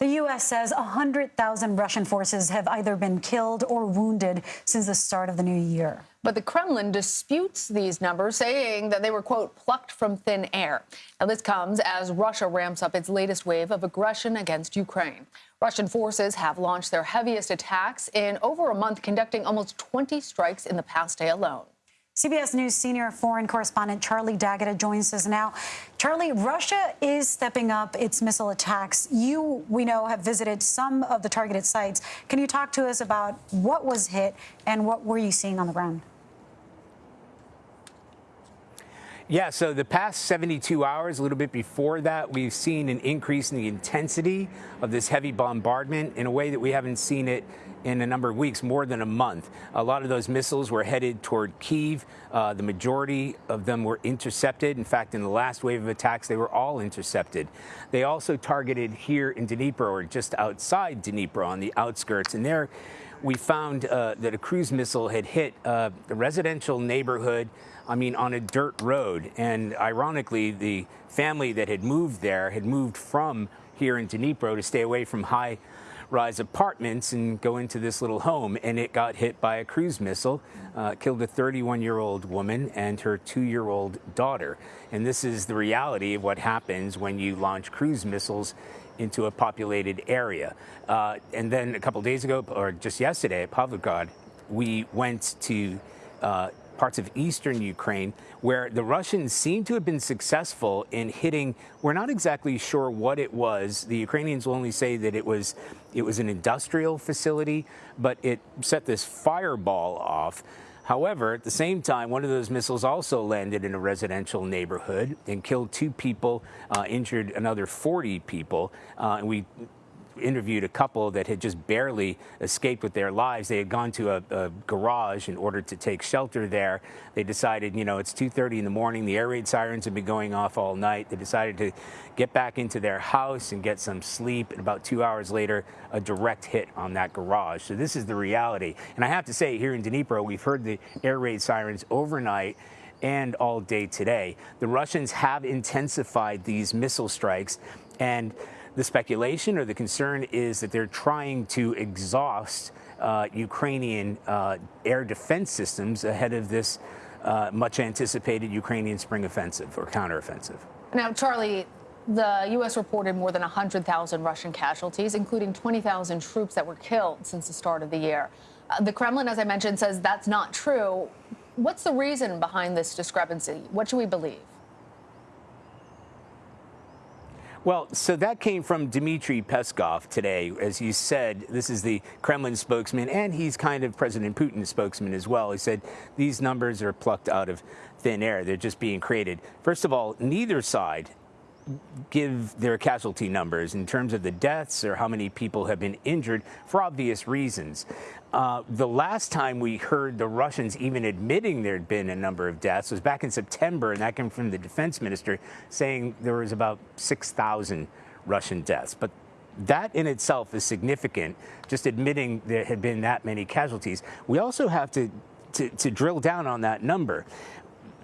The U.S. says 100,000 Russian forces have either been killed or wounded since the start of the new year. But the Kremlin disputes these numbers, saying that they were, quote, plucked from thin air. Now, this comes as Russia ramps up its latest wave of aggression against Ukraine. Russian forces have launched their heaviest attacks in over a month, conducting almost 20 strikes in the past day alone. CBS News senior foreign correspondent Charlie D'Agata joins us now. Charlie, Russia is stepping up its missile attacks. You, we know, have visited some of the targeted sites. Can you talk to us about what was hit and what were you seeing on the ground? Yeah, so the past 72 hours, a little bit before that, we've seen an increase in the intensity of this heavy bombardment in a way that we haven't seen it in a number of weeks, more than a month. A lot of those missiles were headed toward Kiev. Uh, the majority of them were intercepted. In fact, in the last wave of attacks, they were all intercepted. They also targeted here in Dnipro, or just outside Dnipro on the outskirts. And there, we found uh, that a cruise missile had hit uh, a residential neighborhood, I mean, on a dirt road. And ironically, the family that had moved there had moved from here in Dnipro to stay away from high rise apartments and go into this little home. And it got hit by a cruise missile, uh, killed a 31 year old woman and her two year old daughter. And this is the reality of what happens when you launch cruise missiles into a populated area. Uh, and then a couple days ago, or just yesterday at Pavlograd, we went to uh, parts of eastern Ukraine where the Russians seem to have been successful in hitting. We're not exactly sure what it was. The Ukrainians will only say that it was it was an industrial facility, but it set this fireball off. However, at the same time, one of those missiles also landed in a residential neighborhood and killed two people, uh, injured another 40 people. Uh, and we interviewed a couple that had just barely escaped with their lives. They had gone to a, a garage in order to take shelter there. They decided, you know, it's 2.30 in the morning. The air raid sirens have been going off all night. They decided to get back into their house and get some sleep. And about two hours later, a direct hit on that garage. So this is the reality. And I have to say, here in Dnipro, we've heard the air raid sirens overnight and all day today. The Russians have intensified these missile strikes and the speculation or the concern is that they're trying to exhaust uh, Ukrainian uh, air defense systems ahead of this uh, much anticipated Ukrainian spring offensive or counteroffensive. Now, Charlie, the U.S. reported more than 100,000 Russian casualties, including 20,000 troops that were killed since the start of the year. Uh, the Kremlin, as I mentioned, says that's not true. What's the reason behind this discrepancy? What should we believe? Well, so that came from Dmitry Peskov today. As you said, this is the Kremlin spokesman, and he's kind of President Putin's spokesman as well. He said these numbers are plucked out of thin air. They're just being created. First of all, neither side give their casualty numbers in terms of the deaths or how many people have been injured for obvious reasons. Uh, the last time we heard the Russians even admitting there had been a number of deaths was back in September, and that came from the defense minister saying there was about 6,000 Russian deaths. But that in itself is significant, just admitting there had been that many casualties. We also have to, to, to drill down on that number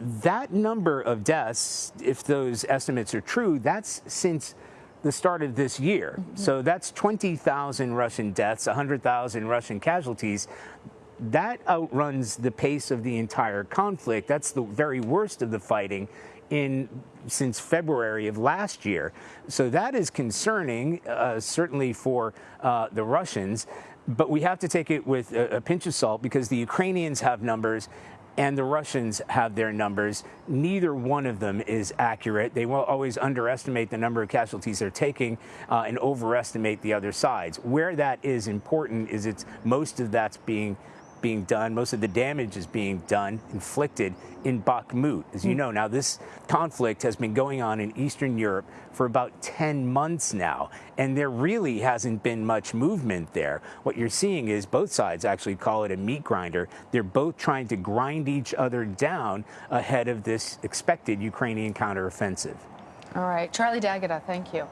that number of deaths, if those estimates are true, that's since the start of this year. Mm -hmm. So that's 20,000 Russian deaths, 100,000 Russian casualties. That outruns the pace of the entire conflict. That's the very worst of the fighting in since February of last year. So that is concerning, uh, certainly for uh, the Russians. But we have to take it with a, a pinch of salt because the Ukrainians have numbers and the Russians have their numbers. Neither one of them is accurate. They will always underestimate the number of casualties they're taking uh, and overestimate the other sides. Where that is important is it's most of that's being being done, most of the damage is being done, inflicted in Bakhmut. As you hmm. know, now this conflict has been going on in Eastern Europe for about 10 months now, and there really hasn't been much movement there. What you're seeing is both sides actually call it a meat grinder. They're both trying to grind each other down ahead of this expected Ukrainian counteroffensive. All right. Charlie D'Agata, thank you.